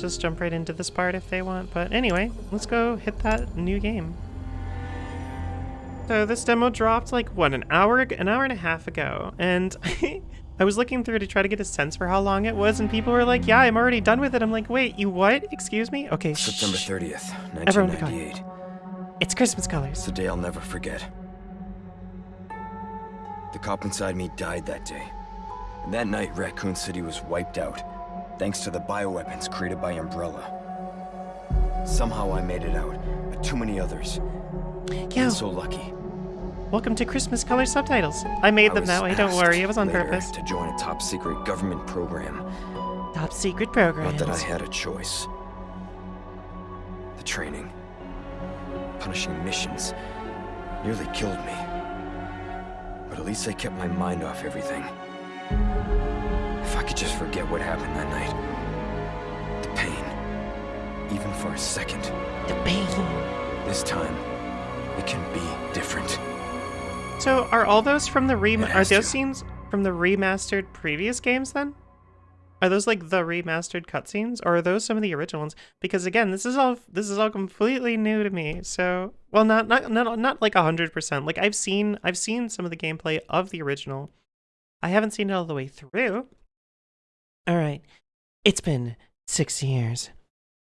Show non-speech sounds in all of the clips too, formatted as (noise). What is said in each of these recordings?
just jump right into this part if they want. But anyway, let's go hit that new game. So this demo dropped like, what, an hour, an hour and a half ago. And (laughs) I was looking through to try to get a sense for how long it was, and people were like, yeah, I'm already done with it. I'm like, wait, you what? Excuse me? Okay, September shh. 30th, Everyone 1998. It's Christmas colors. It's a day I'll never forget. The cop inside me died that day. And that night, Raccoon City was wiped out, thanks to the bioweapons created by Umbrella. Somehow I made it out, but too many others. And so lucky. welcome to Christmas color subtitles. I made I them that way, don't worry, it was on purpose. To join a top secret government program. Top secret program. Not that I had a choice. The training, punishing missions, nearly killed me. But at least I kept my mind off everything. If I could just forget what happened that night. The pain. Even for a second. The pain. This time, it can be different. So are all those from the rem- are those to. scenes from the remastered previous games then? Are those like the remastered cutscenes, or are those some of the original ones? Because again, this is all this is all completely new to me. So, well, not not not not like hundred percent. Like I've seen I've seen some of the gameplay of the original. I haven't seen it all the way through. All right, it's been six years.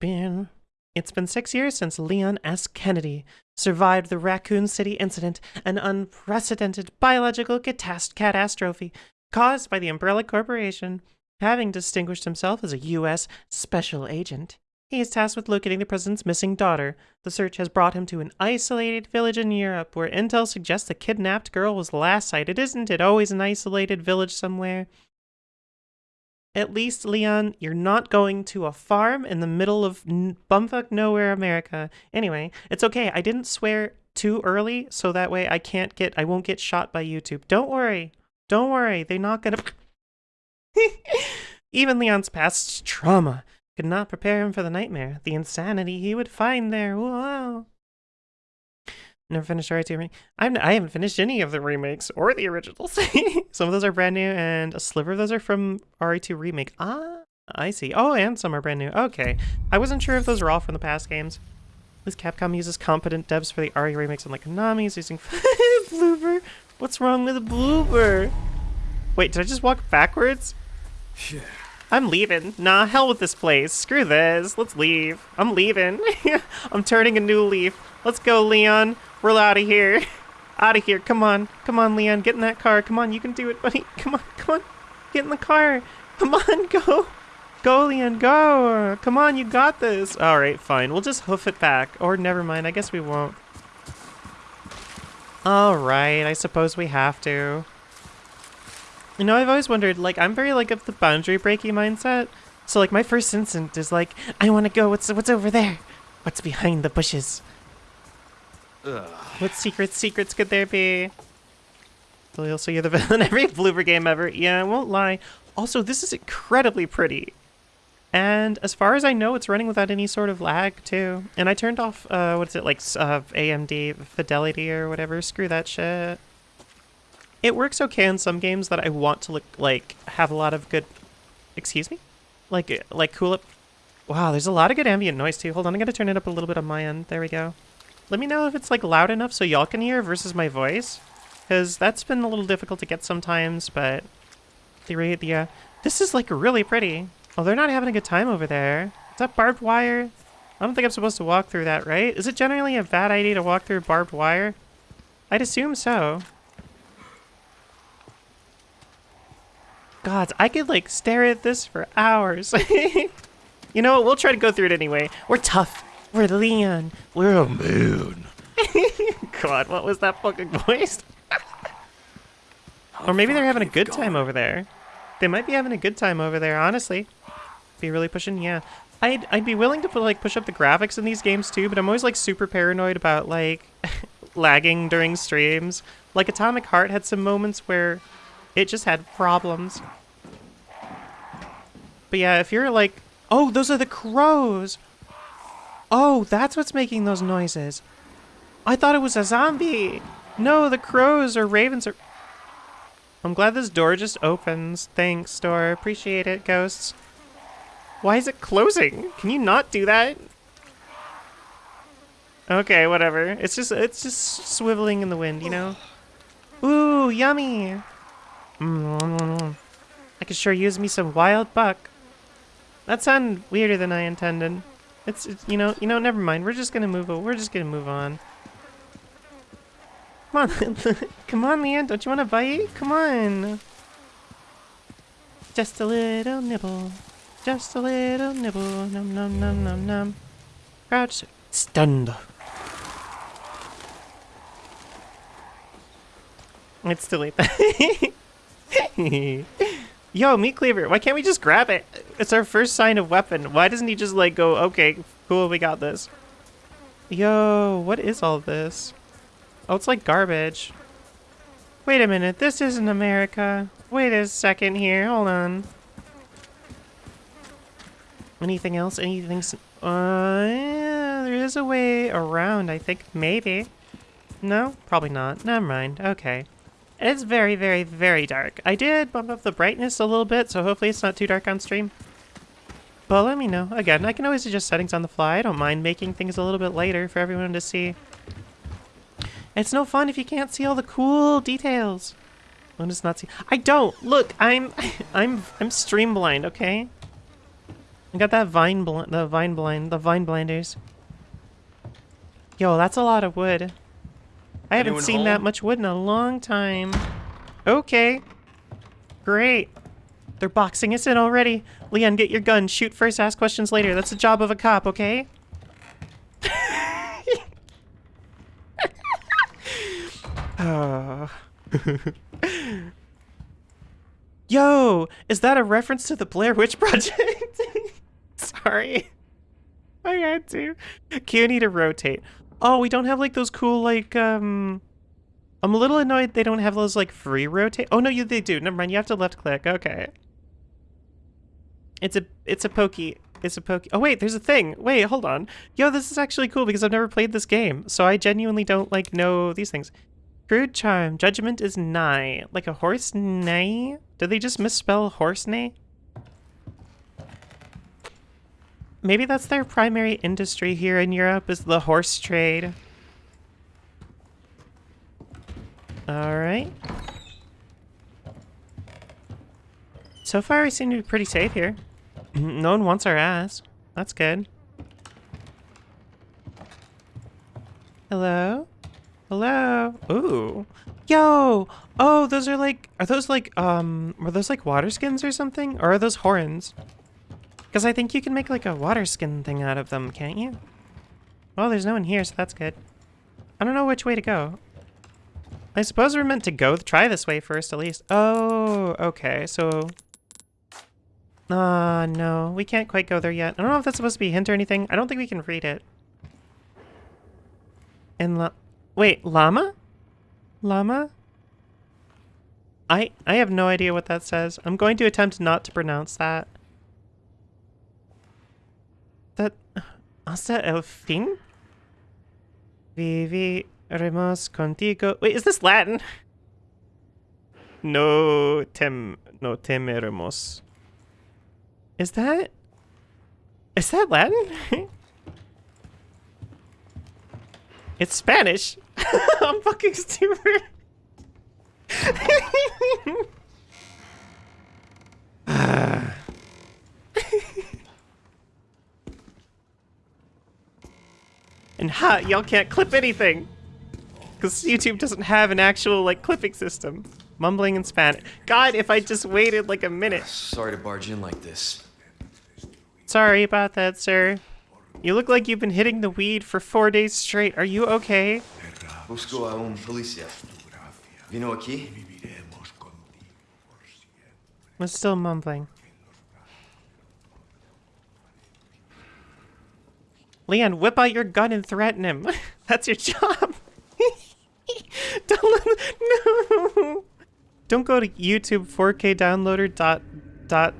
Been it's been six years since Leon S. Kennedy survived the Raccoon City incident, an unprecedented biological catast- catastrophe caused by the Umbrella Corporation. Having distinguished himself as a U.S. special agent, he is tasked with locating the president's missing daughter. The search has brought him to an isolated village in Europe where intel suggests the kidnapped girl was last sighted. Isn't it always an isolated village somewhere? At least, Leon, you're not going to a farm in the middle of bumfuck nowhere, America. Anyway, it's okay. I didn't swear too early, so that way I can't get, I won't get shot by YouTube. Don't worry. Don't worry. They're not gonna. (laughs) Even Leon's past trauma could not prepare him for the nightmare, the insanity he would find there. Wow. Never finished RE2 remake. I'm, I haven't finished any of the remakes or the originals. (laughs) some of those are brand new, and a sliver of those are from RE2 remake. Ah, I see. Oh, and some are brand new. Okay. I wasn't sure if those were all from the past games. At least Capcom uses competent devs for the RE remakes, unlike Konami's using (laughs) Bloober. What's wrong with a Bloober? Wait, did I just walk backwards? I'm leaving. Nah, hell with this place. Screw this. Let's leave. I'm leaving. (laughs) I'm turning a new leaf. Let's go, Leon. We're out of here. (laughs) Out of here. Come on. Come on, Leon. Get in that car. Come on. You can do it, buddy. (laughs) Come on. Come on. Get in the car. Come on. (laughs) Go. Go, Leon. Go. Come on. You got this. All right. Fine. We'll just hoof it back. Or never mind. I guess we won't. All right. I suppose we have to. You know, I've always wondered, like, I'm very, like, of the boundary breaking mindset. So, like, my first instinct is, like, I want to go. What's, what's over there? What's behind the bushes? What secret secrets could there be? So, so you're the villain in (laughs) every Bloober game ever. Yeah, I won't lie. Also, this is incredibly pretty. And as far as I know, it's running without any sort of lag, too. And I turned off, uh, what is it, like, uh, AMD Fidelity or whatever. Screw that shit. It works okay in some games that I want to look like have a lot of good. Excuse me, like like cool up. Wow, there's a lot of good ambient noise too. Hold on, I'm gonna turn it up a little bit on my end. There we go. Let me know if it's like loud enough so y'all can hear versus my voice, because that's been a little difficult to get sometimes. But the the uh, this is like really pretty. Oh, they're not having a good time over there. Is that barbed wire? I don't think I'm supposed to walk through that, right? Is it generally a bad idea to walk through barbed wire? I'd assume so. Gods, I could like stare at this for hours. (laughs) you know what? We'll try to go through it anyway. We're tough. We're Leon. We're a moon. (laughs) God, what was that fucking voice? or maybe they're having a good time over there. They might be having a good time over there, honestly. Be really pushing, yeah. I'd I'd be willing to put like push up the graphics in these games too, but I'm always like super paranoid about like (laughs) lagging during streams. Like Atomic Heart had some moments where it just had problems. But yeah, if you're like, oh, those are the crows. Oh, that's what's making those noises. I thought it was a zombie. No, the crows or ravens are. I'm glad this door just opens. Thanks, door. Appreciate it, ghosts. Why is it closing? Can you not do that? Okay, whatever. It's just it's just swiveling in the wind, you know. Ooh, yummy. Mm, I could sure use me some wild buck. That sounded weirder than I intended. It's, it's you know you know never mind. We're just gonna move. We're just gonna move on. Come on, (laughs) come on, Leanne. Don't you want to bite? Come on. Just a little nibble. Just a little nibble. Num num num num num. Crouch. Stunned. It's too late. (laughs) Yo, meat cleaver. Why can't we just grab it? It's our first sign of weapon. Why doesn't he just like go, okay, cool, we got this. Yo, what is all this? Oh, it's like garbage. Wait a minute, this isn't America. Wait a second here, hold on. Anything else? Anything? Uh, yeah, there is a way around, I think. Maybe. No? Probably not. Never mind. Okay. It's very, very, very dark. I did bump up the brightness a little bit, so hopefully it's not too dark on stream. But let me know. Again, I can always adjust settings on the fly. I don't mind making things a little bit lighter for everyone to see. It's no fun if you can't see all the cool details. One does not see. I don't. Look, I'm, (laughs) I'm, I'm stream blind. Okay. I got that vine blind, the vine blind, the vine blinders. Yo, that's a lot of wood. I haven't Anyone seen that much wood in a long time. Okay. Great. They're boxing us in already. Leon, get your gun. Shoot first, ask questions later. That's the job of a cop, okay? Oh. (laughs) Yo, is that a reference to the Blair Witch Project? (laughs) Sorry. I had to. Q need to rotate. Oh, we don't have like those cool like um I'm a little annoyed they don't have those like free rotate. Oh no, you they do. Never mind. You have to left click. Okay. It's a it's a pokey. It's a pokey. Oh wait, there's a thing. Wait, hold on. Yo, this is actually cool because I've never played this game, so I genuinely don't like know these things. Crude charm. Judgment is nigh. Like a horse neigh? Did they just misspell horse neigh? Maybe that's their primary industry here in Europe is the horse trade. Alright. So far we seem to be pretty safe here. (clears throat) no one wants our ass. That's good. Hello? Hello? Ooh. Yo! Oh, those are like, are those like, um, were those like water skins or something? Or are those horns? Because I think you can make like a water skin thing out of them, can't you? Well, there's no one here, so that's good. I don't know which way to go. I suppose we're meant to go try this way first, at least. Oh, okay, so... Ah, no, we can't quite go there yet. I don't know if that's supposed to be a hint or anything. I don't think we can read it. And la- Wait, llama? Llama? I I have no idea what that says. I'm going to attempt not to pronounce that. That hasta el fin? Viviremos contigo. Wait, is this Latin? No tem no temeremos. Is that Is that Latin? (laughs) it's Spanish. (laughs) I'm fucking stupid. (laughs) Ah. And ha, y'all can't clip anything. Because YouTube doesn't have an actual, like, clipping system. Mumbling in Spanish. God, if I just waited, like, a minute. (sighs) Sorry to barge in like this. Sorry about that, sir. You look like you've been hitting the weed for four days straight. Are you okay? Busco a un policía. Vino aquí? I'm still mumbling. Leon, whip out your gun and threaten him. (laughs) That's your job. (laughs) Don't let no. (laughs) Don't go to YouTube 4K downloader dot dot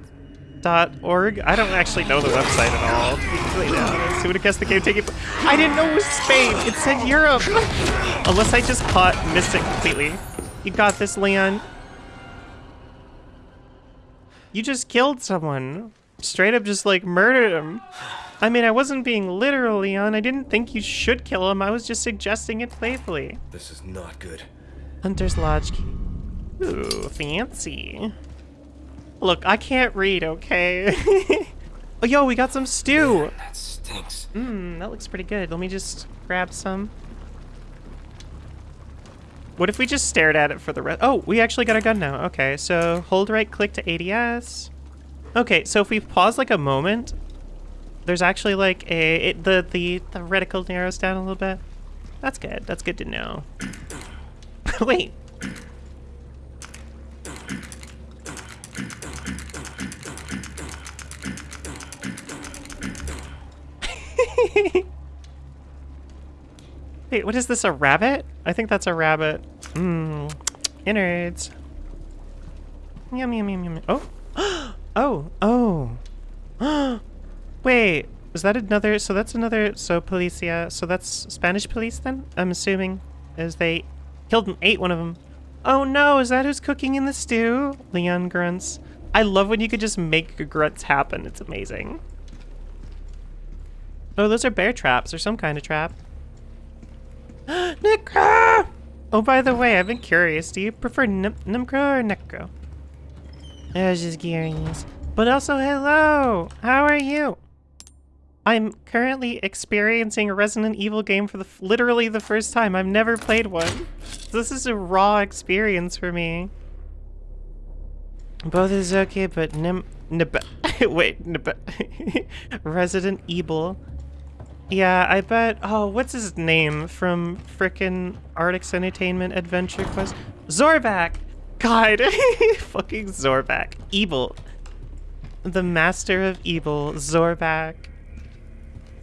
dot org. I don't actually know the website at all. To be completely honest, who would have guessed the game taking? I didn't know it was Spain. It said Europe. Unless I just caught missed it completely. You got this, Leon. You just killed someone. straight up just like murdered him. I mean, I wasn't being literal, Leon. I didn't think you should kill him. I was just suggesting it playfully. This is not good. Hunter's Lodge key. Ooh, fancy. Look, I can't read, okay? (laughs) oh, yo, we got some stew. That stinks. Mmm, that looks pretty good. Let me just grab some. What if we just stared at it for the rest? Oh, we actually got a gun now. Okay, so hold right click to ADS. Okay, so if we pause like a moment, there's actually like a it, the the the reticle narrows down a little bit. That's good. That's good to know. (coughs) Wait. (laughs) Wait, what is this, a rabbit? I think that's a rabbit. Mmm, innards. Yum, yum, yum, yum. Oh. (gasps) oh, oh, (gasps) oh. Wait, is that another, so that's another, so policia, so that's Spanish police then? I'm assuming, as they killed and ate one of them. Oh no, is that who's cooking in the stew? Leon grunts. I love when you could just make grunts happen. It's amazing. Oh, those are bear traps or some kind of trap. (gasps) Necro! Oh, by the way, I've been curious. Do you prefer Nim Nimcro or Necro? I was just curious. But also, hello! How are you? I'm currently experiencing a Resident Evil game for the literally the first time. I've never played one. This is a raw experience for me. Both is okay, but Nim... Nib (laughs) wait, Nib (laughs) Resident Evil yeah, I bet. Oh, what's his name from frickin' Artix Entertainment Adventure Quest? Zorback! God, (laughs) fucking Zorback. Evil. The master of evil, Zorback.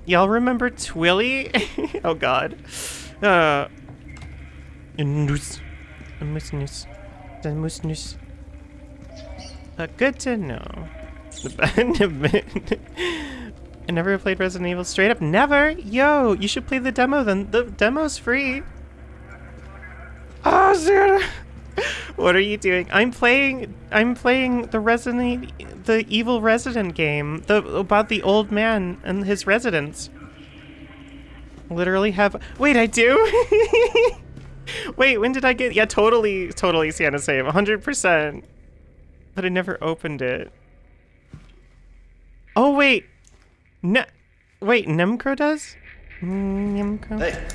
Y'all remember Twilly? (laughs) oh god. Uh. Noose. Moose Uh, good to know. (laughs) I never played Resident Evil straight up. Never? Yo, you should play the demo then. The demo's free. Oh, Zara. (laughs) what are you doing? I'm playing I'm playing the Resident the Evil Resident game. The about the old man and his residence. Literally have Wait, I do? (laughs) Wait, when did I get Yeah, totally totally Sienna save. 100%. But I never opened it. Oh, wait. No, wait, Nemcro does? Mm, Nemcro? Hey.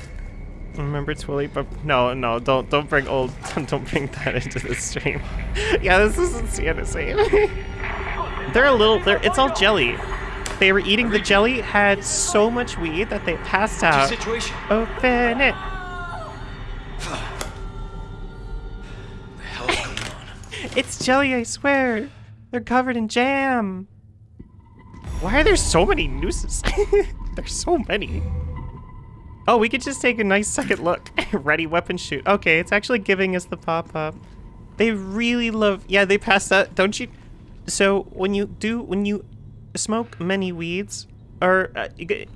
Remember Twilly, but no, no, don't don't bring old, (laughs) don't bring that into the stream. (laughs) yeah, this isn't same. (laughs) they're a little, they're, it's all jelly. They were eating the jelly, had so much weed that they passed out. Situation. Open it. (sighs) the hell is going on? it's jelly, I swear. They're covered in jam. Why are there so many nooses? There's so many. Oh, we could just take a nice second look. (laughs) Ready weapon shoot. Okay, it's actually giving us the pop-up. They really love... Yeah, they pass that. Don't you... So, when you do... When you smoke many weeds, or uh,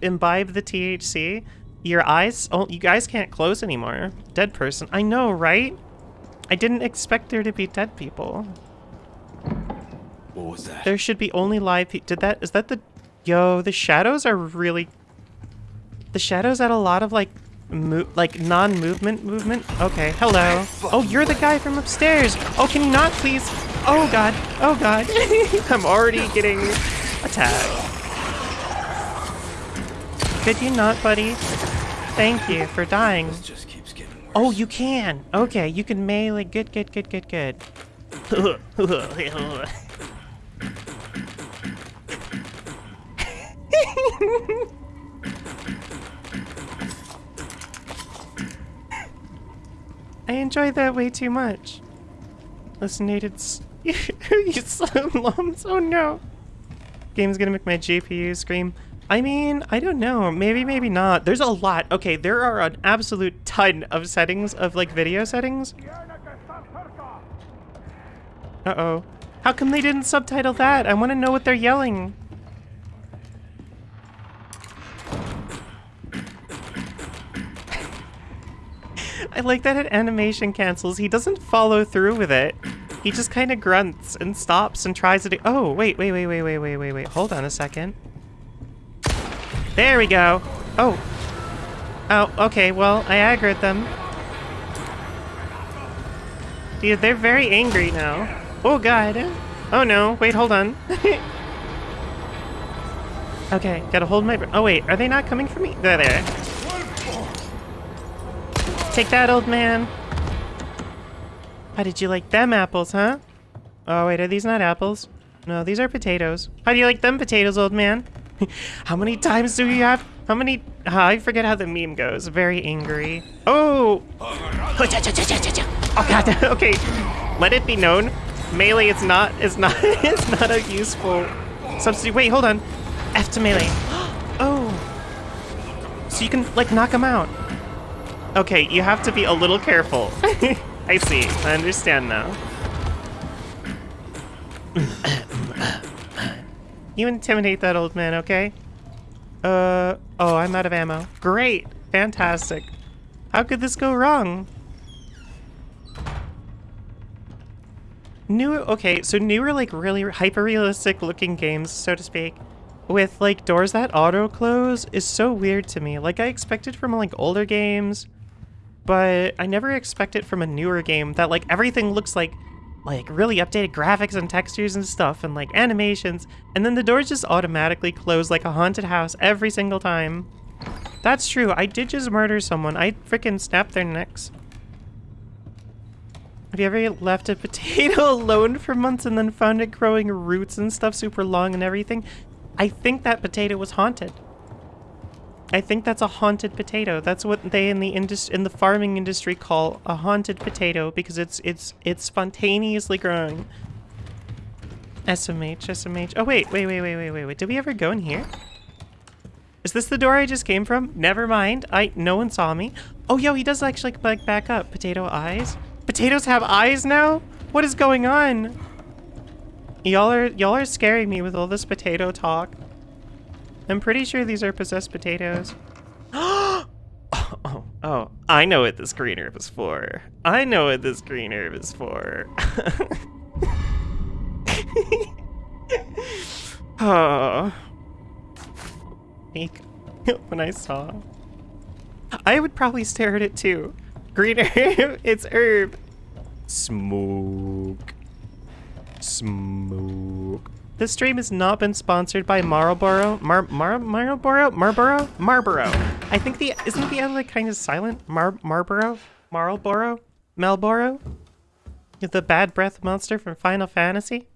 imbibe the THC, your eyes... Oh, you guys can't close anymore. Dead person. I know, right? I didn't expect there to be dead people. What was that? There should be only live people. Did that, is that the, yo, the shadows are really, the shadows add a lot of like, mo like non-movement movement. Okay, hello. Oh, you're the guy from upstairs. Oh, can you not please? Oh God, oh God. (laughs) I'm already getting attacked. Could you not, buddy? Thank you for dying. This just keeps getting worse. Oh, you can. Okay, you can melee. Good, good, good, good, good. (laughs) I enjoy that way too much. Listen, Nate, it's... (laughs) you slim lumps, oh no. Game's gonna make my GPU scream. I mean, I don't know. Maybe, maybe not. There's a lot. Okay, there are an absolute ton of settings, of like video settings. Uh-oh. How come they didn't subtitle that? I want to know what they're yelling. I like that it animation cancels. He doesn't follow through with it. He just kind of grunts and stops and tries to. Oh, wait, wait, wait, wait, wait, wait, wait, wait. Hold on a second. There we go. Oh. Oh, okay, well, I aggroed them. Dude, they're very angry now. Oh, God. Oh, no. Wait, hold on. (laughs) okay, gotta hold my... Oh, wait, are they not coming for me? There, there. Take that, old man. How did you like them apples, huh? Oh, wait, are these not apples? No, these are potatoes. How do you like them potatoes, old man? (laughs) how many times do you have? How many? Uh, I forget how the meme goes. Very angry. Oh! Oh god. (laughs) okay. Let it be known, melee is not is not (laughs) is not a useful substitute. Wait, hold on. F to melee. (gasps) oh. So you can like knock him out. Okay, you have to be a little careful. (laughs) I see. I understand now. you intimidate that old man, okay? Uh, oh, I'm out of ammo. Great. Fantastic. How could this go wrong? New, okay, so newer, like, really hyper-realistic looking games, so to speak, with, like, doors that auto-close is so weird to me. Like, I expected from, like, older games, but I never expect it from a newer game that like everything looks like like really updated graphics and textures and stuff and like animations and then the doors just automatically close like a haunted house every single time. That's true. I did just murder someone. I freaking snapped their necks. Have you ever left a (laughs) potato alone for months and then found it growing roots and stuff super long and everything? I think that potato was haunted. I think that's a haunted potato. That's what they in the indus in the farming industry call a haunted potato because it's it's it's spontaneously growing. SMH, SMH. Oh wait, wait, wait, wait, wait, wait, wait. Did we ever go in here? Is this the door I just came from? Never mind. I no one saw me. Oh yo, he does actually like back up. Potato eyes. Potatoes have eyes now? What is going on? Y'all are y'all are scaring me with all this potato talk. I'm pretty sure these are possessed potatoes. oh, (gasps) oh, oh, I know what this green herb is for. I know what this green herb is for. (laughs) oh. (laughs) when I saw. I would probably stare at it too. Green (laughs) herb, it's herb. Smoke. Smoke. This stream has not been sponsored by Marlboro. Mar Mar Marlboro? Marlboro? Marlboro. I think the isn't the other like kind of silent? Mar Marlboro? Marlboro? Marlboro? The bad breath monster from Final Fantasy?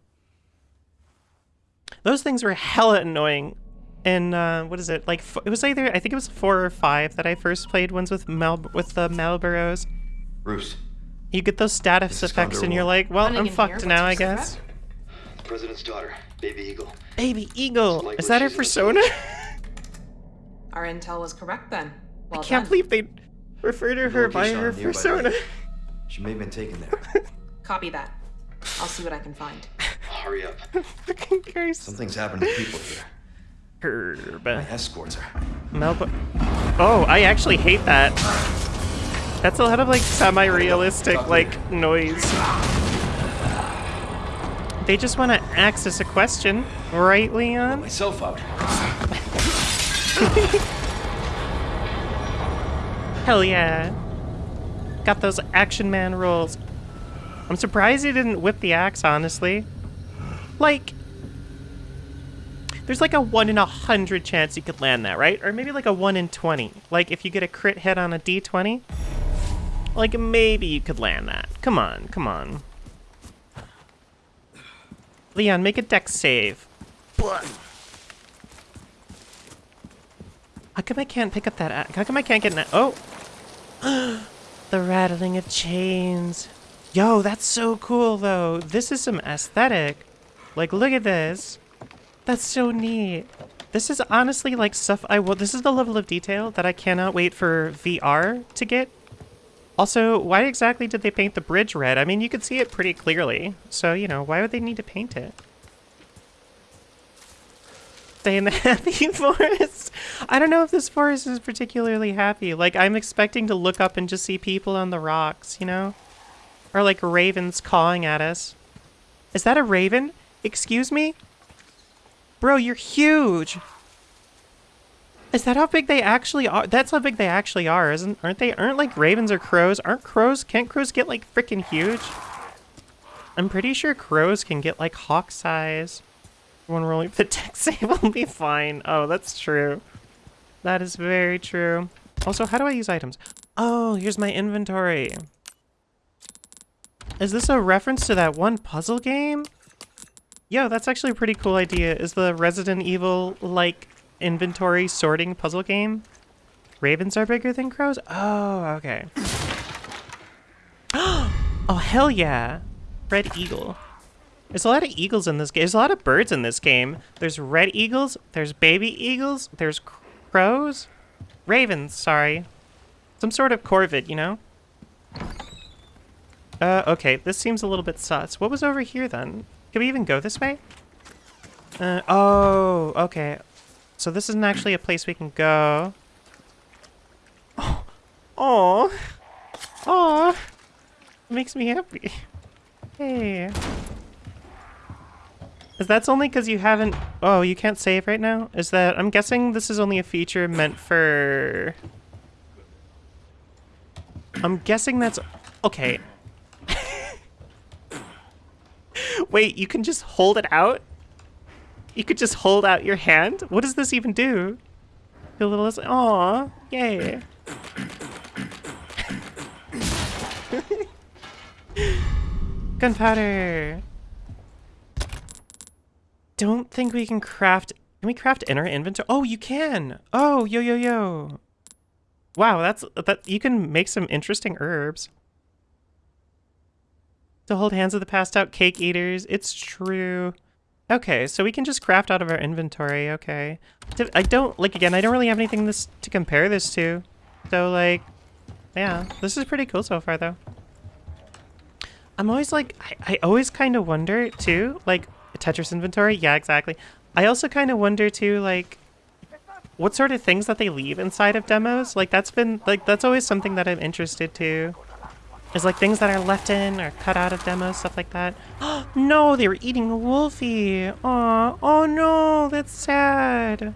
Those things were hella annoying. And uh, what is it? Like it was either I think it was four or five that I first played ones with Mel with the Marlboros. Bruce. You get those status effects and you're like, well, I'm fucked now, I guess. President's daughter. Baby Eagle. Baby Eagle. Is that her persona? (laughs) Our intel was correct then. Well I can't done. believe they refer to her by her persona. She may have been taken there. (laughs) Copy that. I'll see what I can find. Hurry up. (laughs) Fucking Christ. Something's happened to people here. Herb. My escorts are. Melba. Oh, I actually hate that. That's a lot of like semi-realistic like noise. They just want to access a question, right, Leon? Myself out. Hell yeah. Got those action man rolls. I'm surprised he didn't whip the axe, honestly. Like, there's like a 1 in a 100 chance you could land that, right? Or maybe like a 1 in 20. Like, if you get a crit hit on a d20, like maybe you could land that. Come on, come on. Leon, make a dex save. How come I can't pick up that? How come I can't get an? Oh, (gasps) the rattling of chains. Yo, that's so cool though. This is some aesthetic. Like, look at this. That's so neat. This is honestly like stuff I will. This is the level of detail that I cannot wait for VR to get. Also, why exactly did they paint the bridge red? I mean, you could see it pretty clearly. So, you know, why would they need to paint it? Stay in the (laughs) happy forest. I don't know if this forest is particularly happy. Like, I'm expecting to look up and just see people on the rocks, you know? Or like ravens cawing at us. Is that a raven? Excuse me? Bro, you're huge. Is that how big they actually are? That's how big they actually are, isn't? Aren't they? Aren't like ravens or crows? Aren't crows? Can't crows get like freaking huge? I'm pretty sure crows can get like hawk size. When rolling (laughs) the deck save will be fine. Oh, that's true. That is very true. Also, how do I use items? Oh, here's my inventory. Is this a reference to that one puzzle game? Yo, that's actually a pretty cool idea. Is the Resident Evil, like, inventory sorting puzzle game? Ravens are bigger than crows? Oh, okay. (gasps) oh, hell yeah. Red eagle. There's a lot of eagles in this game. There's a lot of birds in this game. There's red eagles, there's baby eagles, there's crows. Ravens, sorry. Some sort of corvid, you know? Uh, okay, this seems a little bit sus. What was over here then? Can we even go this way? Uh, oh, okay. So this isn't actually a place we can go. Oh, oh, oh, makes me happy. Hey. Is that's only because you haven't... Oh, you can't save right now? Is that... I'm guessing this is only a feature meant for... I'm guessing that's... Okay. (laughs) Wait, you can just hold it out? You could just hold out your hand? What does this even do? A little... Aw, yay. (laughs) Gunpowder! Don't think we can craft... Can we craft in our inventory? Oh, you can! Oh, yo, yo, yo! Wow, that's... that. You can make some interesting herbs. To hold hands of the passed out cake eaters. It's true. Okay, so we can just craft out of our inventory. Okay. I don't... Like, again, I don't really have anything this to compare this to. So, like... Yeah, this is pretty cool so far, though. I'm always like, I, I always kind of wonder too, like Tetris inventory. Yeah, exactly. I also kind of wonder too, like, what sort of things that they leave inside of demos. Like that's been like that's always something that I'm interested to. Is like things that are left in or cut out of demos, stuff like that. (gasps) no, they were eating wolfie. Aw, oh no, that's sad.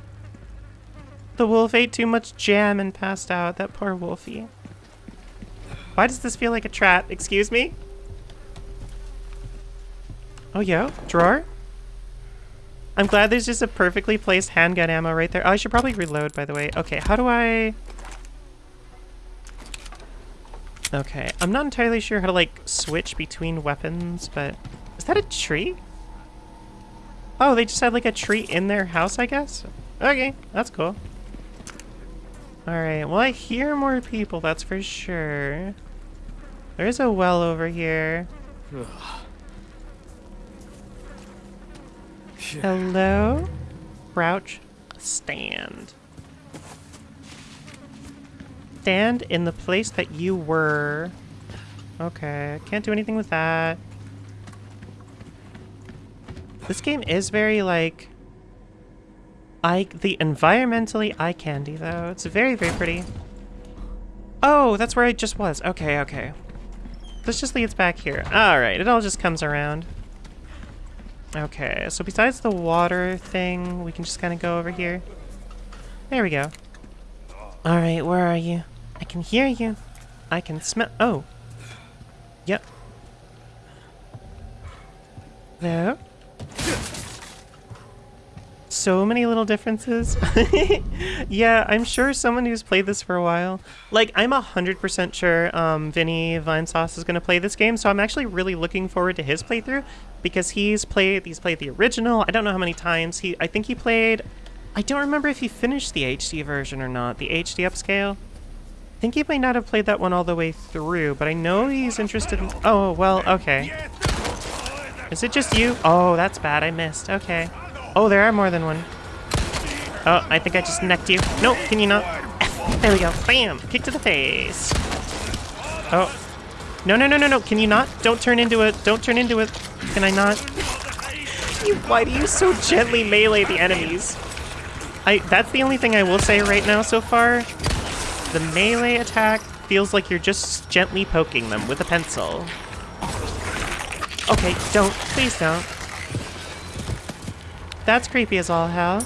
The wolf ate too much jam and passed out. That poor wolfie. Why does this feel like a trap? Excuse me? Oh, yeah? Drawer? I'm glad there's just a perfectly placed handgun ammo right there. Oh, I should probably reload, by the way. Okay, how do I... Okay, I'm not entirely sure how to, like, switch between weapons, but... Is that a tree? Oh, they just had, like, a tree in their house, I guess? Okay, that's cool. Alright, well, I hear more people, that's for sure. There's a well over here. (sighs) Hello? Crouch. Stand. Stand in the place that you were. Okay, can't do anything with that. This game is very, like... I the environmentally eye candy, though. It's very, very pretty. Oh, that's where I just was. Okay, okay. This just leads back here. Alright, it all just comes around. Okay, so besides the water thing, we can just kind of go over here. There we go. Alright, where are you? I can hear you. I can smell- oh. Yep. There. So many little differences. (laughs) yeah, I'm sure someone who's played this for a while. Like, I'm 100% sure um, Vinny Vinesauce is going to play this game, so I'm actually really looking forward to his playthrough because he's played he's played the original. I don't know how many times. He I think he played I don't remember if he finished the HD version or not, the HD upscale. I think he might not have played that one all the way through, but I know he's interested in Oh, well, okay. Is it just you? Oh, that's bad. I missed. Okay. Oh, there are more than one. Oh, I think I just necked you. Nope, can you not? (laughs) There we go. Bam! Kick to the face. Oh. No, no, no, no, no. Can you not? Don't turn into it. Don't turn into it. Can I not? You, why do you so gently melee the enemies? I. That's the only thing I will say right now so far. The melee attack feels like you're just gently poking them with a pencil. Okay, don't. Please don't. That's creepy as all hell.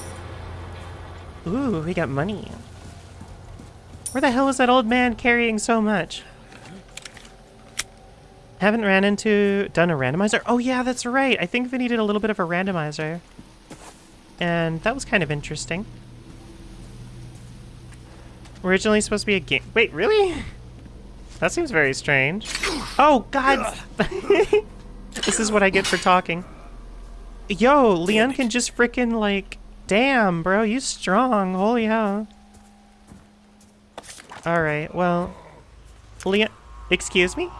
Ooh, we got money. Where the hell is that old man carrying so much? Haven't ran into... done a randomizer? Oh yeah, that's right. I think Vinny did a little bit of a randomizer. And that was kind of interesting. Originally supposed to be a game... Wait, really? That seems very strange. Oh, God! (laughs) this is what I get for talking. Yo, Leon can just freaking like... Damn, bro, you strong. Holy hell. Alright, well... Leon... Excuse me?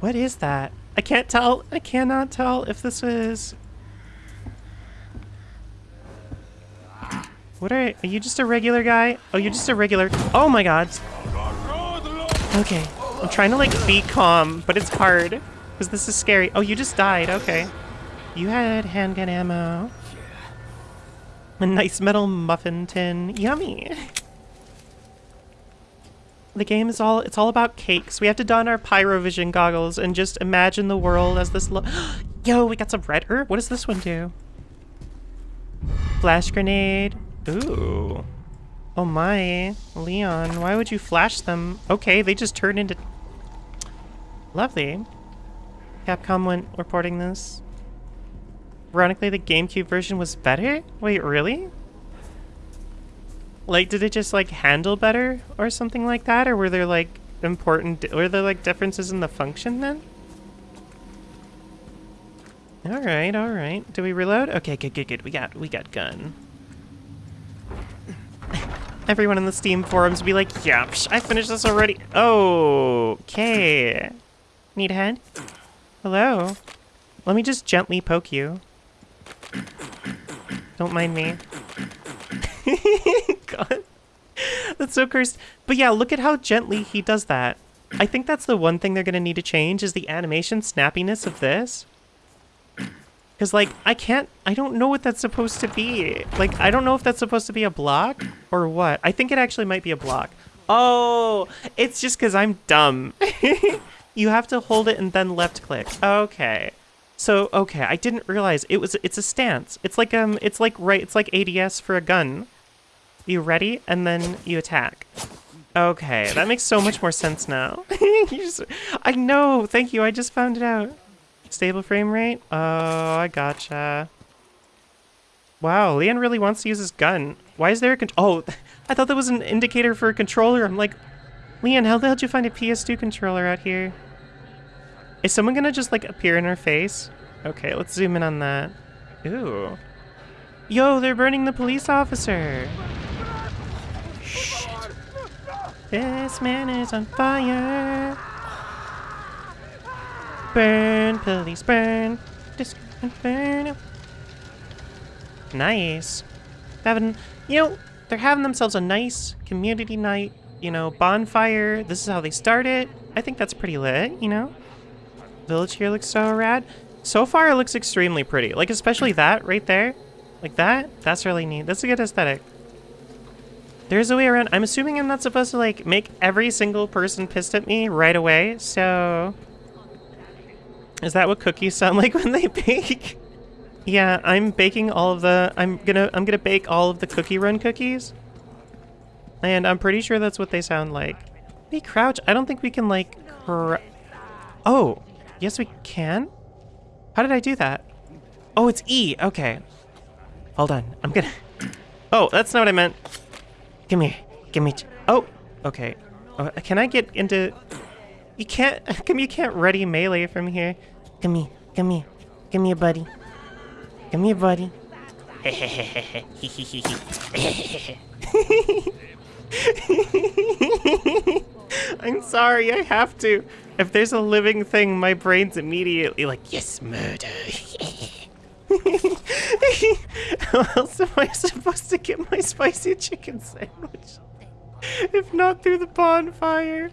What is that? I can't tell. I cannot tell if this is... What are... Are you just a regular guy? Oh, you're just a regular... Oh my god. Okay. I'm trying to, like, be calm, but it's hard. Because this is scary. Oh, you just died. Okay. You had handgun ammo. A nice metal muffin tin. Yummy. The game is all, it's all about cakes. We have to don our pyrovision goggles and just imagine the world as this (gasps) Yo, we got some red herb. What does this one do? Flash grenade. Ooh. Oh my. Leon, why would you flash them? Okay, they just turned into... Lovely. Capcom went reporting this. Ironically, the GameCube version was better? Wait, really? Like, did it just, like, handle better or something like that? Or were there, like, important... Were there, like, differences in the function then? Alright, alright. Do we reload? Okay, good, good, good. We got, we got gun. Everyone in the Steam forums be like, yeah, psh, I finished this already. Oh, okay. Need a hand? Hello? Let me just gently poke you. Don't mind me. (laughs) God. That's so cursed. But yeah, look at how gently he does that. I think that's the one thing they're going to need to change is the animation snappiness of this. Because, like, I can't... I don't know what that's supposed to be. Like, I don't know if that's supposed to be a block or what. I think it actually might be a block. Oh, it's just because I'm dumb. (laughs) you have to hold it and then left click. Okay. So, okay, I didn't realize it was... It's a stance. It's like, um, it's like, right, it's like ADS for a gun. You ready, and then you attack. Okay, that makes so much more sense now. (laughs) just, I know, thank you, I just found it out. Stable frame rate? Oh, I gotcha. Wow, Leon really wants to use his gun. Why is there a Oh, (laughs) I thought that was an indicator for a controller. I'm like, Leon, how the hell did you find a PS2 controller out here? Is someone gonna just, like, appear in our face? Okay, let's zoom in on that. Ooh. Yo, they're burning the police officer! Shit. This man is on fire! Burn, police, burn. Disco, burn. Nice. Having, you know, they're having themselves a nice community night, you know, bonfire. This is how they start it. I think that's pretty lit, you know? Village here looks so rad. So far, it looks extremely pretty. Like, especially that right there. Like that. That's really neat. That's a good aesthetic. There's a way around. I'm assuming I'm not supposed to, like, make every single person pissed at me right away, so... Is that what cookies sound (laughs) like when they bake? yeah, I'm baking all of the... I'm gonna I'm gonna bake all of the cookie run cookies. And I'm pretty sure that's what they sound like. Hey, crouch. I don't think we can, like... Oh, yes we can? How did I do that? Oh, it's E. Okay. Hold on. I'm gonna... (coughs) Oh, that's not what I meant. Give me... Give me... Oh! Okay. Uh, can I get into... You can't... (laughs) Come you can't ready melee from here. Come here. Come here. Come here, buddy. Come here, buddy. (laughs) I'm sorry, I have to. If there's a living thing, my brain's immediately like, yes, murder. How else am I supposed to get my spicy chicken sandwich? If not through the bonfire.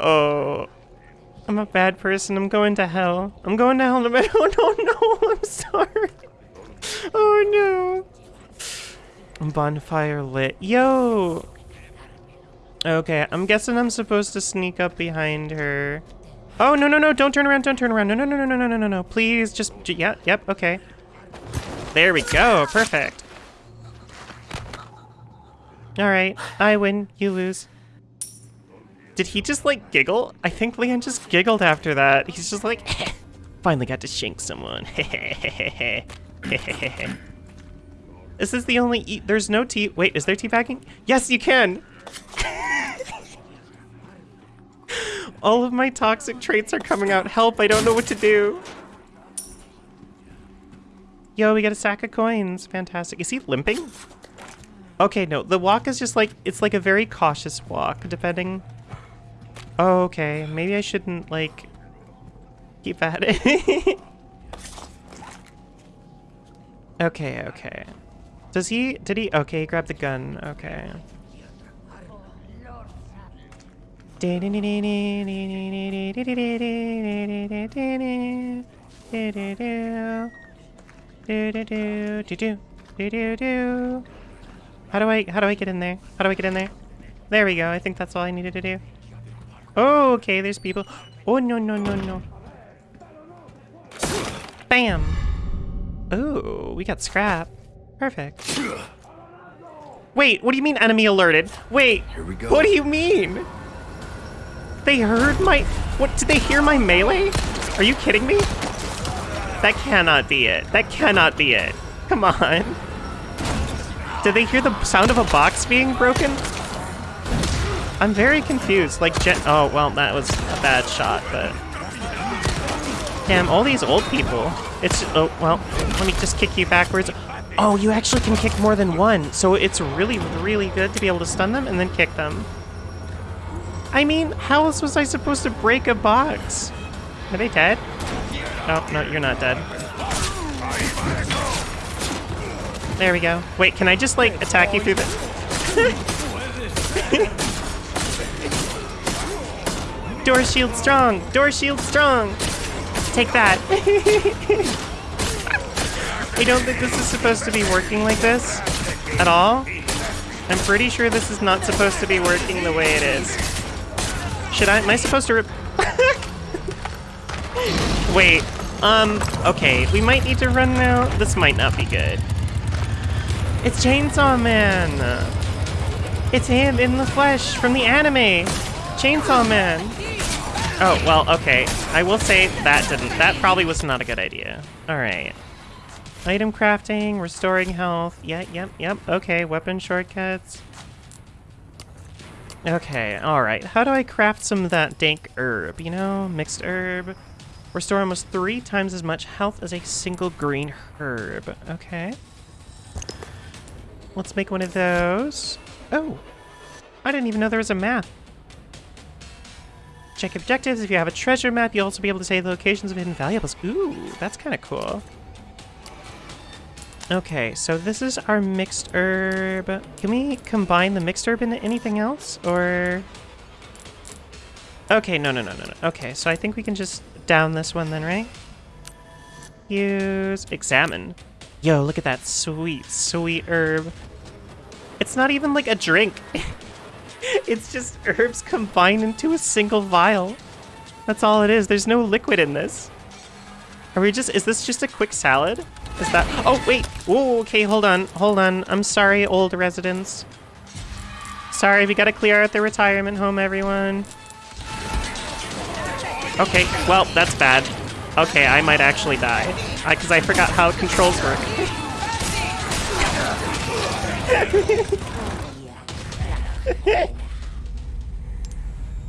Oh. I'm a bad person. I'm going to hell. I'm going to hell no. (laughs) Oh, no, no. I'm sorry. Oh, no. Bonfire lit. Yo. Okay, I'm guessing I'm supposed to sneak up behind her. Oh, no, no, no, don't turn around, don't turn around. No, no, no, no, no, no, no, no, no. Please, just, yeah, yep, okay. There we go, perfect. All right, I win, you lose. Did he just, like, giggle? I think Leon just giggled after that. He's just like, finally got to shank someone. (laughs) Is this is the only e- There's no tea- Wait, is there teabagging? Yes, you can! (laughs) All of my toxic traits are coming out. Help, I don't know what to do. Yo, we got a sack of coins. Fantastic. Is he limping? Okay, no. The walk is just like, it's like a very cautious walk, depending. Oh, okay. Maybe I shouldn't, like, keep at it. (laughs) okay, okay. Does he, did he, okay, he grabbed the gun. Okay. How do I how do I get in there? How do I get in there? There we go. I think that's all I needed to do. Oh, okay, there's people. Oh no no no no. Bam. Oh, we got scrap. Perfect. Wait, what do you mean enemy alerted? Wait, Here we go. what do you mean? They heard my... What, did they hear my melee? Are you kidding me? That cannot be it. That cannot be it. Come on. Did they hear the sound of a box being broken? I'm very confused. Like, oh, well, that was a bad shot, but... Damn, all these old people. It's, oh, well, let me just kick you backwards. Oh, you actually can kick more than one, so it's really, really good to be able to stun them and then kick them. I mean, how else was I supposed to break a box? Are they dead? Oh, no, you're not dead. There we go. Wait, can I just, like, attack you through the... (laughs) Door shield strong! Door shield strong! Take that. I don't think this is supposed to be working like this at all. I'm pretty sure this is not supposed to be working the way it is. Should I? Am I supposed to rip? (laughs) Wait. Um. Okay. We might need to run now. This might not be good. It's Chainsaw Man. It's him in the flesh from the anime. Chainsaw Man. Oh well. Okay. I will say that didn't. That probably was not a good idea. All right. Item crafting, restoring health. Yeah, yep, yep. Okay, weapon shortcuts. Okay, alright. How do I craft some of that dank herb? You know, mixed herb. Restore almost three times as much health as a single green herb. Okay. Let's make one of those. Oh, I didn't even know there was a map. Check objectives. If you have a treasure map, you'll also be able to say the locations of hidden valuables. Ooh, that's kind of cool. Okay, so this is our mixed herb. Can we combine the mixed herb into anything else, or...? Okay, no, no, no, no, no. Okay, so I think we can just down this one then, right? Use... Examine. Yo, look at that sweet, sweet herb. It's not even like a drink. (laughs) it's just herbs combined into a single vial. That's all it is. There's no liquid in this. Are we just... Is this just a quick salad? Is that... Oh, wait. Whoa, okay, hold on. Hold on. I'm sorry, old residents. Sorry, we gotta clear out the retirement home, everyone. Okay, well, that's bad. Okay, I might actually die. I because I, forgot how controls work. (laughs) (laughs)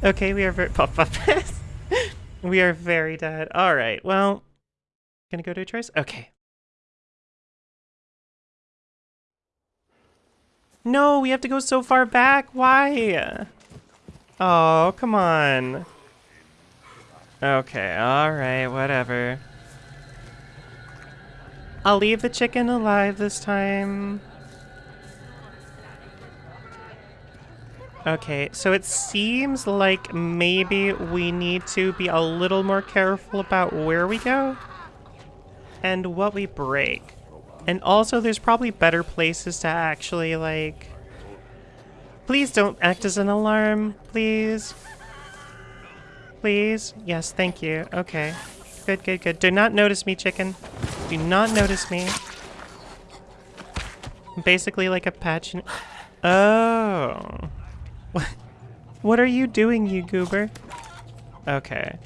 okay, we are very... Puff, pass. we are very dead. Alright, well... Gonna go to a choice? Okay. No, we have to go so far back. Why? Oh, come on. Okay, alright, whatever. I'll leave the chicken alive this time. Okay, so it seems like maybe we need to be a little more careful about where we go and what we break. And also, there's probably better places to actually, like... Please don't act as an alarm, please. please? Yes, thank you. Okay. Good, good, good. Do not notice me, chicken. Do not notice me. I'm basically like a patch. Oh. What? What are you doing, you goober? Okay.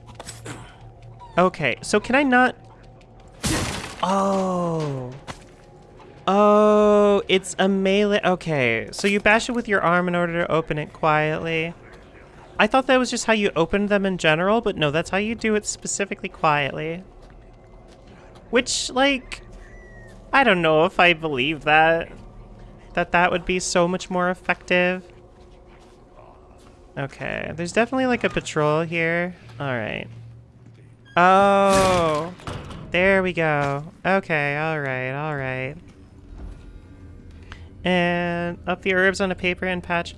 Okay, so can I not... Oh. Oh, it's a melee... Okay, so you bash it with your arm in order to open it quietly. I thought that was just how you opened them in general, but no, that's how you do it specifically quietly. Which, like... I don't know if I believe that. That that would be so much more effective. Okay, there's definitely like a patrol here. Alright. Oh, there we go. Okay, alright, alright. And up the herbs on a paper and patch.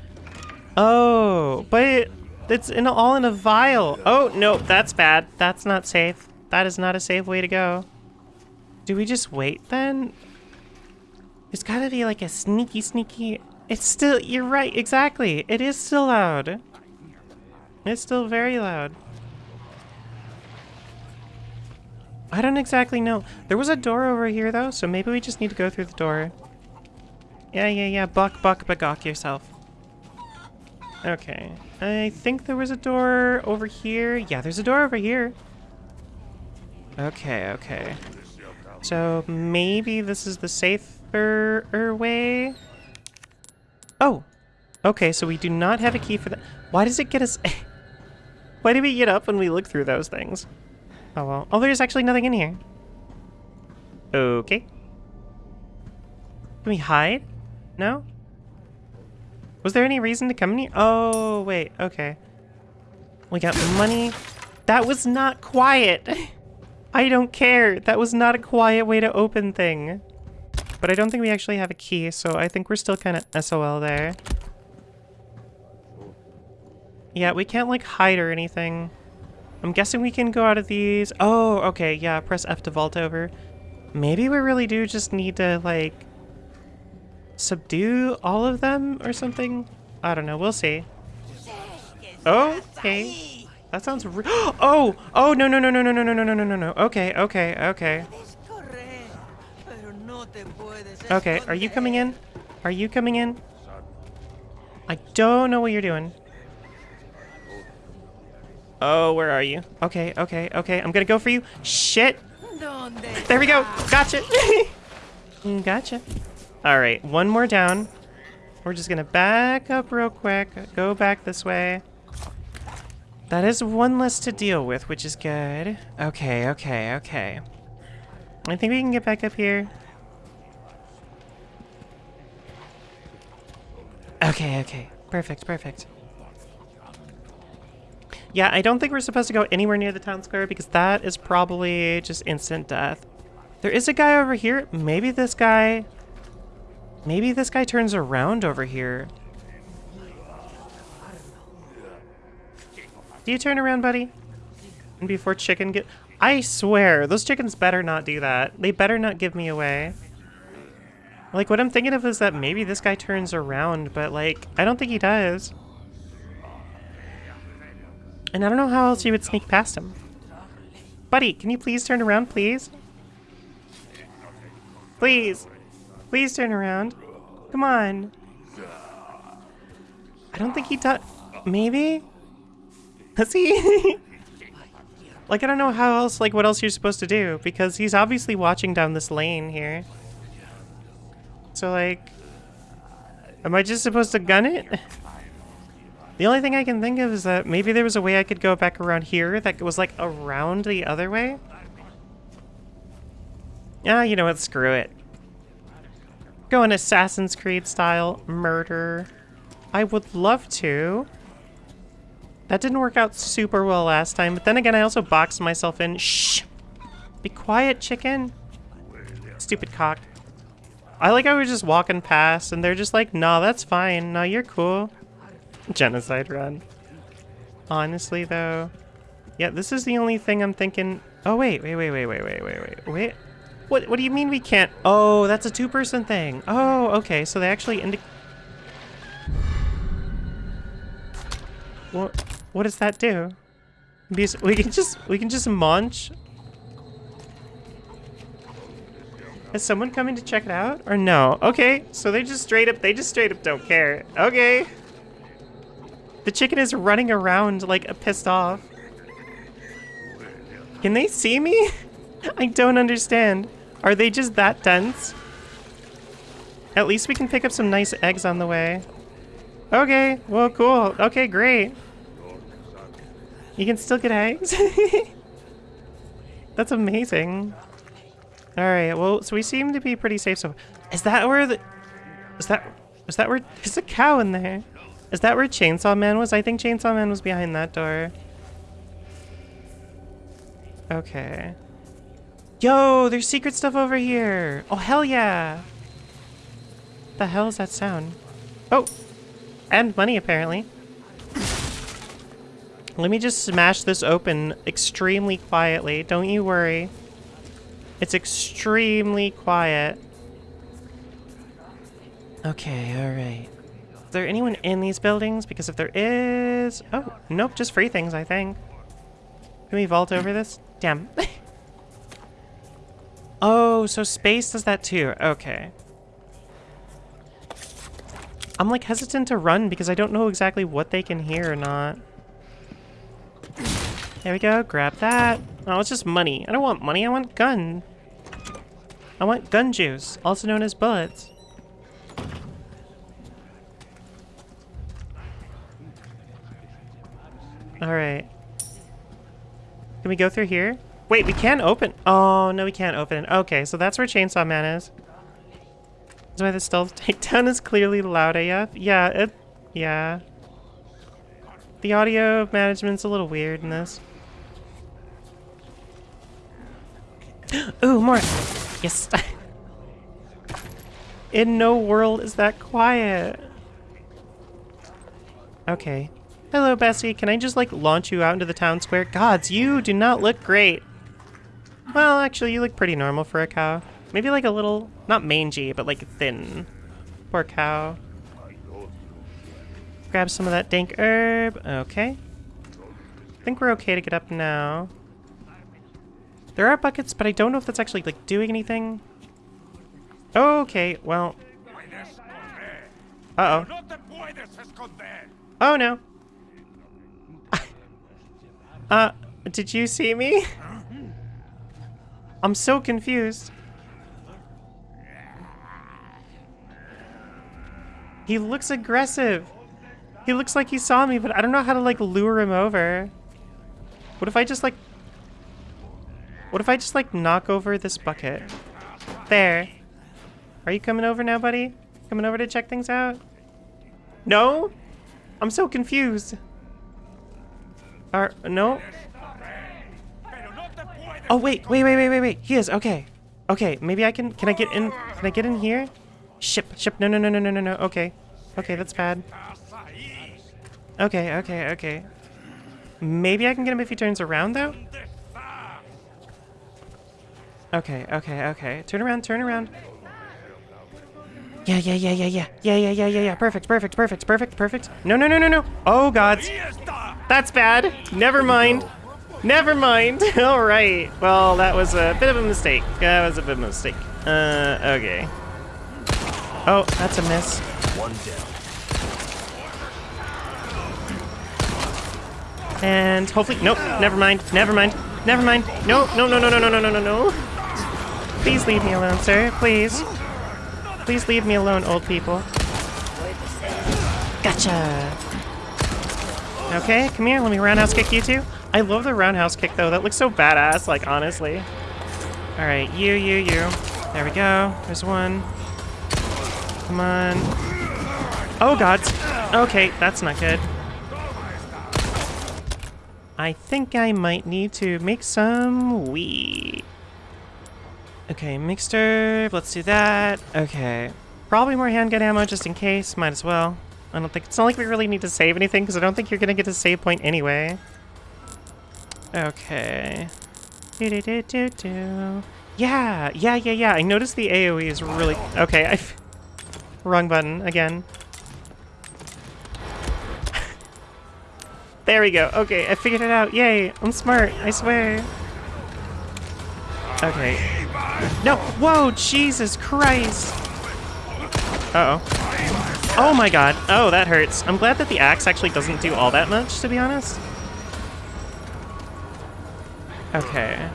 Oh, but it, it's in all in a vial. Oh, no, that's bad. That's not safe. That is not a safe way to go. Do we just wait then? There's gotta be like a sneaky, sneaky... It's still... You're right, exactly. It is still loud. It's still very loud. I don't exactly know. There was a door over here, though, so maybe we just need to go through the door. Yeah, yeah, yeah. Buck, buck, bagok yourself. Okay. I think there was a door over here. Yeah, there's a door over here. Okay, okay. So maybe this is the safer er, way? Oh! Okay, so we do not have a key for that. Why does it get us... (laughs) Why do we get up when we look through those things? Oh well. Oh, there's actually nothing in here. Okay. Can we hide? No? Was there any reason to come in here? Oh, wait. Okay. We got money. That was not quiet. I don't care. That was not a quiet way to open thing. But I don't think we actually have a key, so I think we're still kind of SOL there. Yeah, we can't, like, hide or anything. I'm guessing we can go out of these. Oh, okay, yeah, press F to vault over. Maybe we really do just need to, like, subdue all of them or something? I don't know, we'll see. Oh, okay. That sounds re- Oh! Oh, no, no, no, no, no, no, no, no, no, no, no. Okay, okay, okay. Okay, are you coming in? Are you coming in? I don't know what you're doing. Oh, where are you? Okay, okay, okay. I'm gonna go for you. Shit! There we go! Gotcha! (laughs) Mm, gotcha. Alright, one more down. We're just gonna back up real quick. Go back this way. That is one less to deal with, which is good. Okay, okay, okay. I think we can get back up here. Okay, okay. Perfect, perfect. Yeah, I don't think we're supposed to go anywhere near the town square because that is probably just instant death. There is a guy over here. Maybe this guy... Maybe this guy turns around over here. Do you turn around, buddy? And before chicken get... I swear, those chickens better not do that. They better not give me away. Like, what I'm thinking of is that maybe this guy turns around, but, like, I don't think he does. And I don't know how else you would sneak past him. Buddy, can you please turn around, please? Please. Please turn around. Come on. I don't think he does. Maybe? Does (laughs) he? like, I don't know how else, like, what else you're supposed to do, because he's obviously watching down this lane here. So, like, am I just supposed to gun it? (laughs) The only thing I can think of is that maybe there was a way I could go back around here that was, like, around the other way? Ah, you know what, screw it. Go in Assassin's Creed style murder. I would love to. That didn't work out super well last time, but then again, I also boxed myself in. Shh! Be quiet, chicken! Stupid cock. I like how we're just walking past, and they're just like, nah, that's fine. No, you're cool. (laughs) Genocide run. Honestly, though. Yeah, this is the only thing I'm thinking... Oh, wait, wait, wait, wait, wait, wait, wait, wait, wait. What, what do you mean we can't? Oh, that's a two-person thing. Oh, okay, so they actually indi- What, what does that do? We can just we can just munch. Is someone coming to check it out or no? Okay, so they just straight up they just straight up don't care. Okay. The chicken is running around like a pissed off. Can they see me? (laughs) I don't understand. Are they just that dense? At least we can pick up some nice eggs on the way. Okay, well, cool. Okay, great. You can still get eggs? (laughs) That's amazing. Alright, well, so we seem to be pretty safe so Is that where the... Is that... Is that where... There's a cow in there. Is that where Chainsaw Man was? I think Chainsaw Man was behind that door. Okay. Yo, there's secret stuff over here. Oh, hell yeah. The hell is that sound? Oh, and money apparently. Let me just smash this open extremely quietly. Don't you worry. It's extremely quiet. Okay, alright. Is there anyone in these buildings? Because if there is... Oh, nope, just free things, I think. Can we vault over this? Damn. (laughs) oh, so space does that too. Okay. I'm like hesitant to run because I don't know exactly what they can hear or not. There we go, grab that. Oh, it's just money. I don't want money, I want gun. I want gun juice, also known as bullets. Alright. Can we go through here? Wait, we can open- Oh, no we can't open it. Okay, so that's where Chainsaw Man is. That's why the stealth (laughs) takedown is clearly loud AF. Yeah, it... Yeah. The audio management's a little weird in this. (gasps) Ooh, more! Yes! (laughs) in no world is that quiet. Okay. Hello, Bessie. Can I just, like, launch you out into the town square? Gods, you do not look great. Well, actually, you look pretty normal for a cow. Maybe, like, a little... Not mangy, but, like, thin. Poor cow. Grab some of that dank herb. Okay. I think we're okay to get up now. There are buckets, but I don't know if that's actually, like, doing anything. Okay, well... Uh-oh. Oh, no. Uh, did you see me? I'm so confused. He looks aggressive. He looks like he saw me, but I don't know how to, like, lure him over. What if I just, like... What if I just, like, knock over this bucket? There. Are you coming over now, buddy? Coming over to check things out? No? I'm so confused. Are, no? Oh, wait, wait, wait, wait, wait, wait. He is, okay. Okay, maybe I can, can I get in, can I get in here? Ship, ship, no, no, no, no, no, no, no, okay. Okay, that's bad. Okay, okay, okay. Maybe I can get him if he turns around, though? Okay, okay, okay. Turn around, turn around. Yeah, yeah, yeah, yeah, yeah. Yeah, yeah, yeah, yeah, yeah. Perfect, perfect, perfect, perfect, perfect. No, no, no, no, no. Oh, gods. That's bad. Never mind. Never mind. (laughs) All right. Well, that was a bit of a mistake. That was a bit of a mistake. Uh, okay. Oh, that's a miss. One down. And hopefully, nope, never mind, never mind, never mind. No, no, no, no, no, no, no, no, no, no. Please leave me alone, sir, please. Please leave me alone, old people. Gotcha. Okay, come here, let me roundhouse kick you too. I love the roundhouse kick though, that looks so badass, like honestly. Alright, you, you, you. There we go, there's one. Come on. Oh god. Okay, that's not good. I think I might need to make some weed. Okay, mixed let's do that. Okay. Probably more handgun ammo just in case, might as well. I don't think, it's not like we really need to save anything because I don't think you're gonna get a save point anyway. Okay. Do do do do do. Yeah, yeah, yeah, yeah. I noticed the AoE is really, okay, I, (laughs) wrong button again. (laughs) There we go. Okay, I figured it out. Yay, I'm smart. I swear. Okay. No, whoa, Jesus Christ. Uh-oh. Oh my god. Oh, that hurts. I'm glad that the axe actually doesn't do all that much, to be honest. Okay.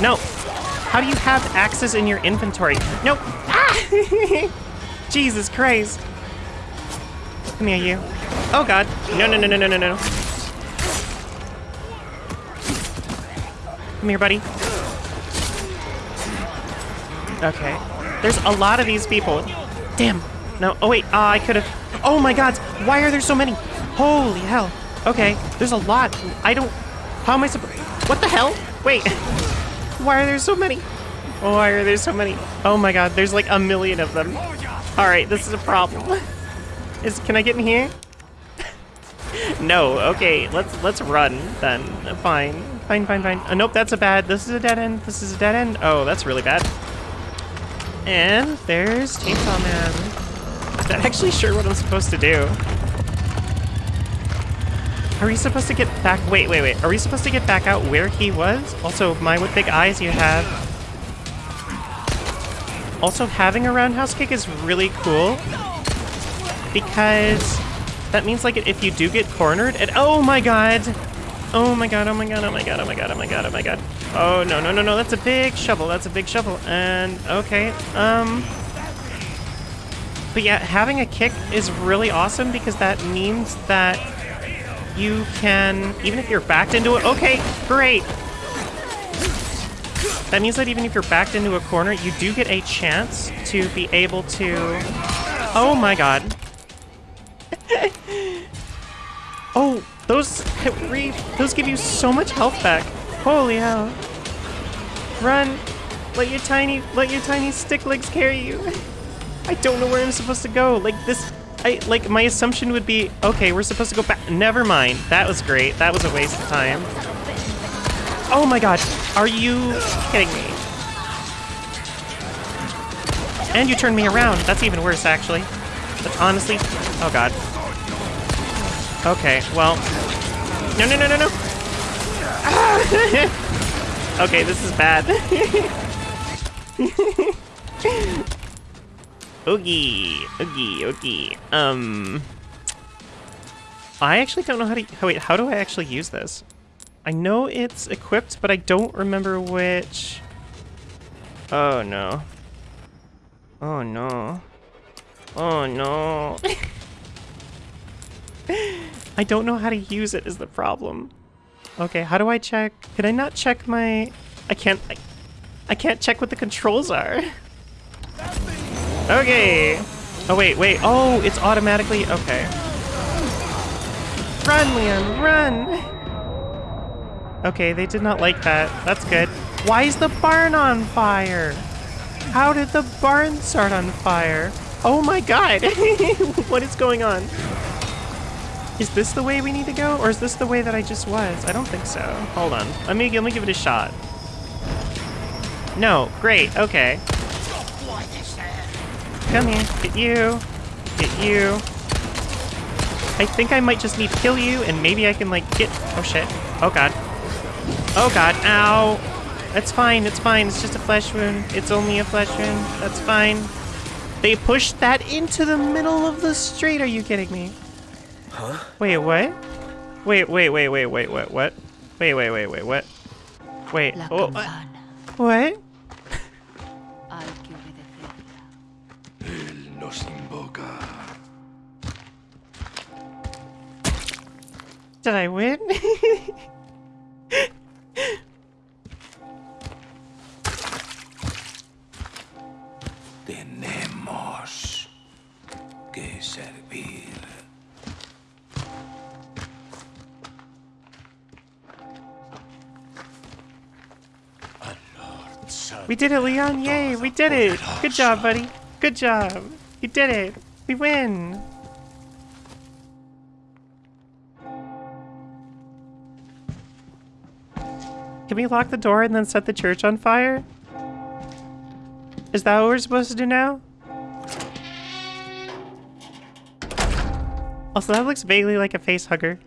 No. How do you have axes in your inventory? Nope! Ah! (laughs) Jesus Christ. Come here, you. Oh god. No, no, no, no, no, no, no. Come here, buddy. Okay. There's a lot of these people. Damn. No. Oh, wait. Ah, I could have. Oh my god. Why are there so many? Holy hell. Okay. There's a lot. I don't. How am I supposed. What the hell? Wait. (laughs) Why are there so many? Why are there so many? Oh my god. There's like a million of them. All right. This is a problem. (laughs) Is can I get in here? (laughs) no. Okay. Let's let's run then. Fine. Fine. Fine. Fine. Uh, nope. That's a bad. This is a dead end. This is a dead end. Oh, that's really bad. And there's Chainsaw Man. That actually sure what I'm supposed to do? Are we supposed to get back? Wait, wait, wait. Are we supposed to get back out where he was? Also, my what big eyes you have. Also, having a roundhouse kick is really cool because that means like if you do get cornered and oh my god, oh my god, oh my god, oh my god, oh my god, oh my god, oh my god. Oh no no no no! That's a big shovel. That's a big shovel. And okay, um. But yeah, having a kick is really awesome because that means that you can, even if you're backed into it. Okay, great. That means that even if you're backed into a corner, you do get a chance to be able to. Oh my god. (laughs) oh, those those give you so much health back. Holy hell. Run. Let your tiny let your tiny stick legs carry you. (laughs) I don't know where I'm supposed to go. Like this I like my assumption would be okay, we're supposed to go back. Never mind. That was great. That was a waste of time. Oh my god. Are you kidding me? And you turned me around. That's even worse actually. But honestly, oh god. Okay, well. No, no, no, no, no. (laughs) okay, this is bad. (laughs) Oogie, oogie, oogie. Um, I actually don't know how to. Oh wait, how do I actually use this? I know it's equipped, but I don't remember which. Oh no. Oh no. Oh no. (laughs) I don't know how to use it is the problem. Okay, how do I check? Can I not check my... I can't... I, I can't check what the controls are. Okay. Oh, wait, wait. Oh, it's automatically... Okay. Run, Leon, run! Okay, they did not like that. That's good. Why is the barn on fire? How did the barn start on fire? Oh my god! (laughs) what is going on? Is this the way we need to go, or is this the way that I just was? I don't think so. Hold on. Let me let me give it a shot. No, great, okay. Come here, get you, get you. I think I might just need to kill you, and maybe I can like get. Oh shit! Oh god! Oh god! Ow! That's fine. It's fine. It's just a flesh wound. It's only a flesh wound. That's fine. They pushed that into the middle of the street. Are you kidding me? Huh? Wait, what? Wait, wait, wait, wait, wait, what, what? Wait, wait, wait, wait, what? Wait, oh, campana what? Did I win? (laughs) Tenemos que servir. we did it, Leon! Yay, we did it! Good job, buddy. Good job. You did it. We win. Can we lock the door and then set the church on fire? Is that what we're supposed to do now? Also, that looks vaguely like a face hugger.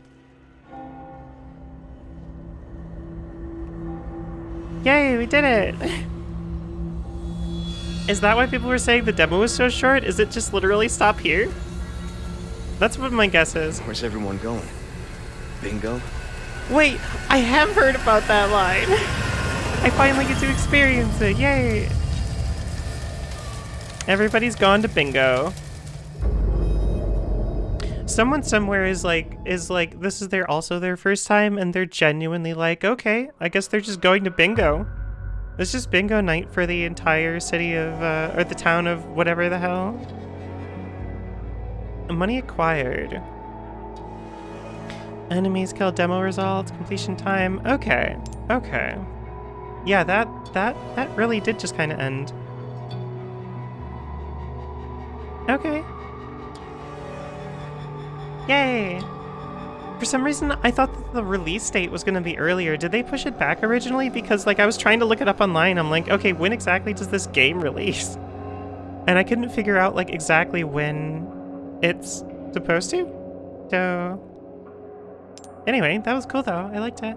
Yay, we did it! (laughs) Is that why people were saying the demo was so short? Is it just literally stop here? That's what my guess is. Where's everyone going? Bingo? Wait, I have heard about that line. I finally get to experience it. Yay! Everybody's gone to bingo. Someone somewhere is like is like this is their also their first time and they're genuinely like, "Okay, I guess they're just going to bingo." It's just bingo night for the entire city of uh, or the town of whatever the hell. Money acquired. Enemies killed, demo results, completion time. Okay, okay. Yeah, that that that really did just kind of end. Okay. Yay! For some reason, I thought that the release date was going to be earlier. Did they push it back originally? Because like I was trying to look it up online. I'm like, okay, when exactly does this game (laughs) release? And I couldn't figure out like exactly when it's supposed to. So Anyway, that was cool though. I liked it.